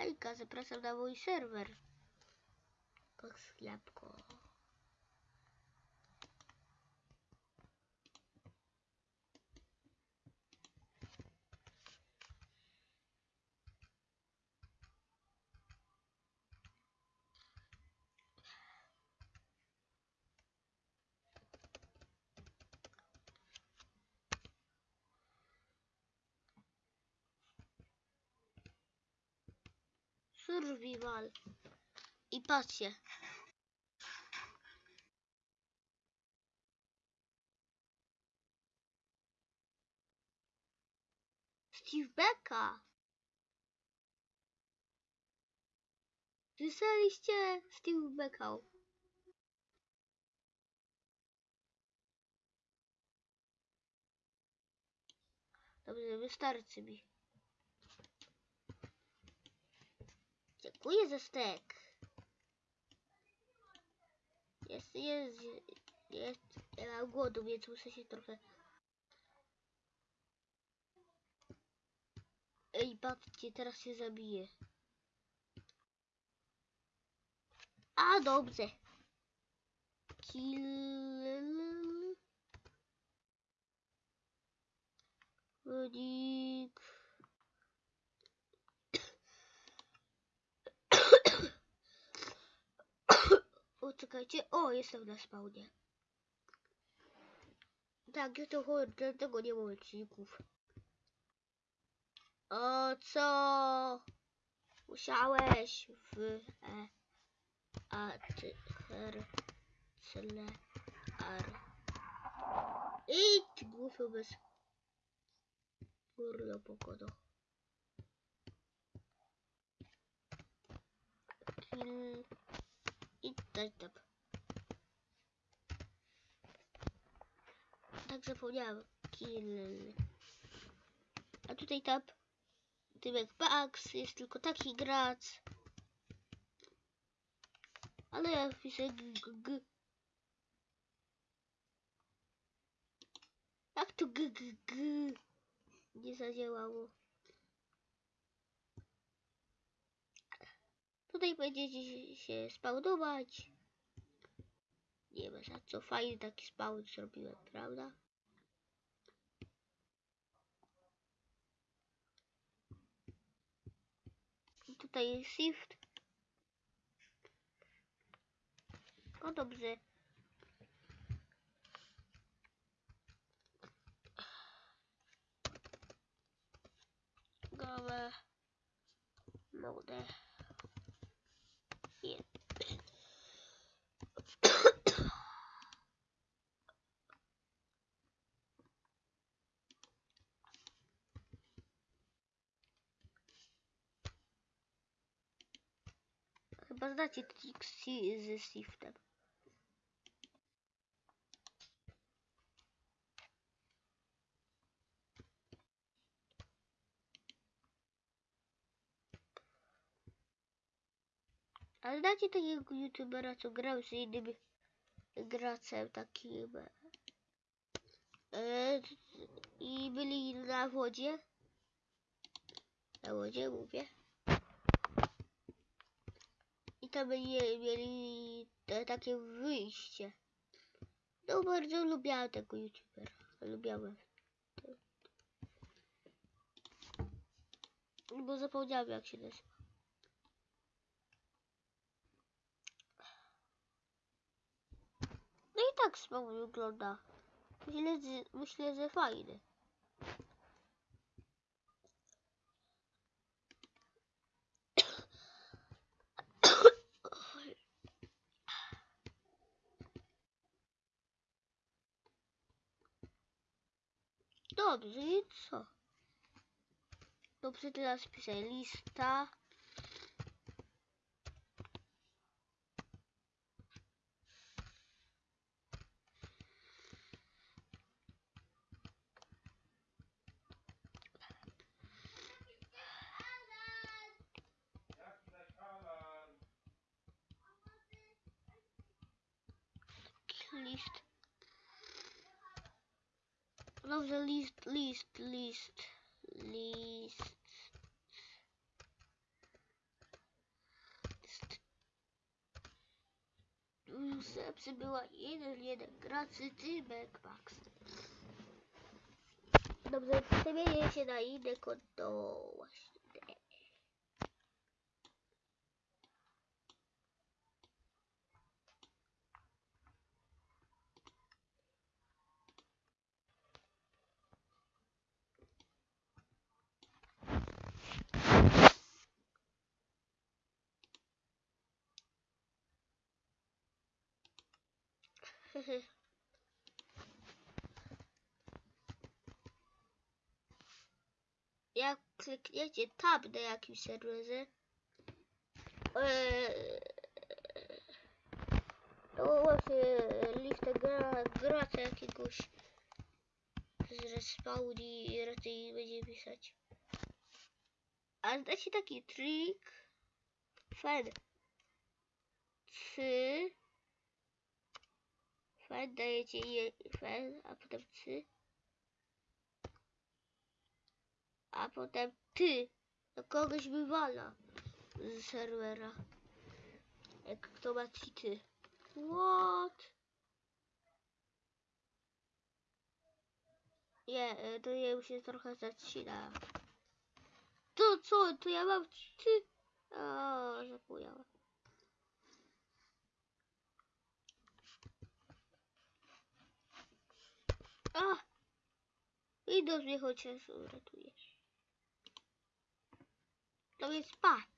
Hejka, zapraszam na mój serwer. Pochlepko. Survival. I patrzcie. Steve Becka. Słyszeliście Steve Becka? Dobrze, wystarczy mi. Dziękuję za stek. Jest, jest, jest. Ja mam głodu, więc muszę się trochę... Ej, patrzcie, teraz się zabiję. A, dobrze. Kill... Rodzik. O, czekajcie. O, jestem na spawnie. Tak, ja to chodzi, dlatego nie mam odcinków. O, co? Musiałeś w e, a, ty, her, cele, ar. Idź, głupio bez... Kurna pogoda. Kill... I tak, zapomniałem. Kill. A tutaj tap. Tymek Pax jest tylko taki gracz. Ale ja wpiszę g, g. Jak to g, g, g? Nie zadziałało. Tutaj będziecie się spawnować. Nie ma za co. Fajny taki spawn zrobiłem, prawda? Tutaj jest shift. O dobrze. Gołe. Mode. Nie. Chyba znacie triki ze shiftem. Ale znacie takiego youtubera, co grał z innym graczem takim e, i byli na wodzie. Na wodzie mówię. Tam mieli, te, takie wyjście. No bardzo lubiałem tego youtubera. Lubiałem. Bo zapomniałem jak się nazywa. No i tak spawn wygląda. Myślę, że, myślę, że fajny. Dobrze, i co? Dobrze, teraz piszę lista. list. Dobrze, list, list, list, list. Sepsy była 1-1 gracy Tymek Max. Dobrze, przemienię się na inne konto właśnie. Jak klikniecie tab na jakimś serwerze, to właśnie listę gra, gracza jakiegoś zrespawni i raczej będzie pisać. A znacie taki trik? Fen. Trzy. Fen dajecie je, fen, a potem trzy. A potem ty. To kogoś wywala z serwera. Jak kto ma cheaty. What? Nie, e, to ja się trochę zacina. To co? To ja mam cheaty? O, zapomniałem. A! Windows mnie chociaż uratuje. To więc pa!